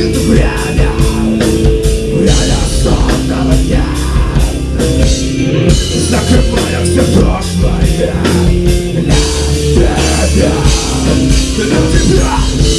Летит время, время сонного дня Закрывая все прошлое. Для тебя, для тебя